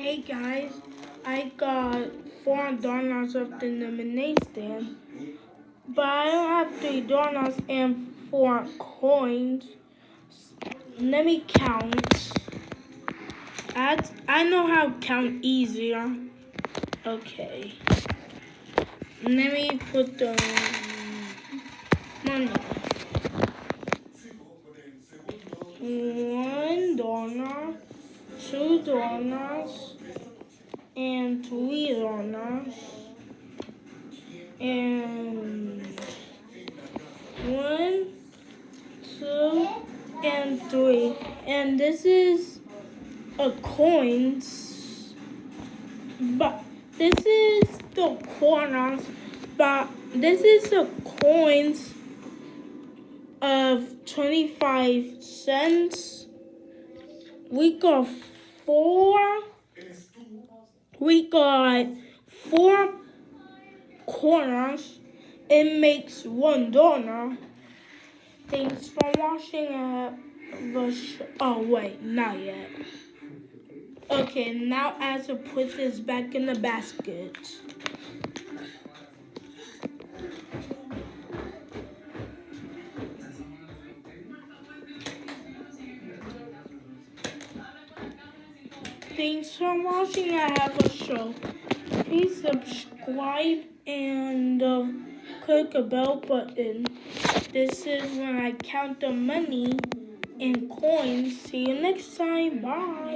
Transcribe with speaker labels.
Speaker 1: Hey guys, I got four donuts left in the lemonade stand, but I don't have three donuts and four coins. Let me count. I, I know how to count easier. Okay. Let me put the money. One donut, two donuts, and three donuts, and one, two, and three. And this is a coins, but this is the corners, but this is the coins of 25 cents. We got four. We got four corners. It makes one donor. Thanks for watching. Uh, oh wait, not yet. Okay, now I have to put this back in the basket. Thanks for watching. I have a show. Please subscribe and uh, click the bell button. This is when I count the money and coins. See you next time. Bye.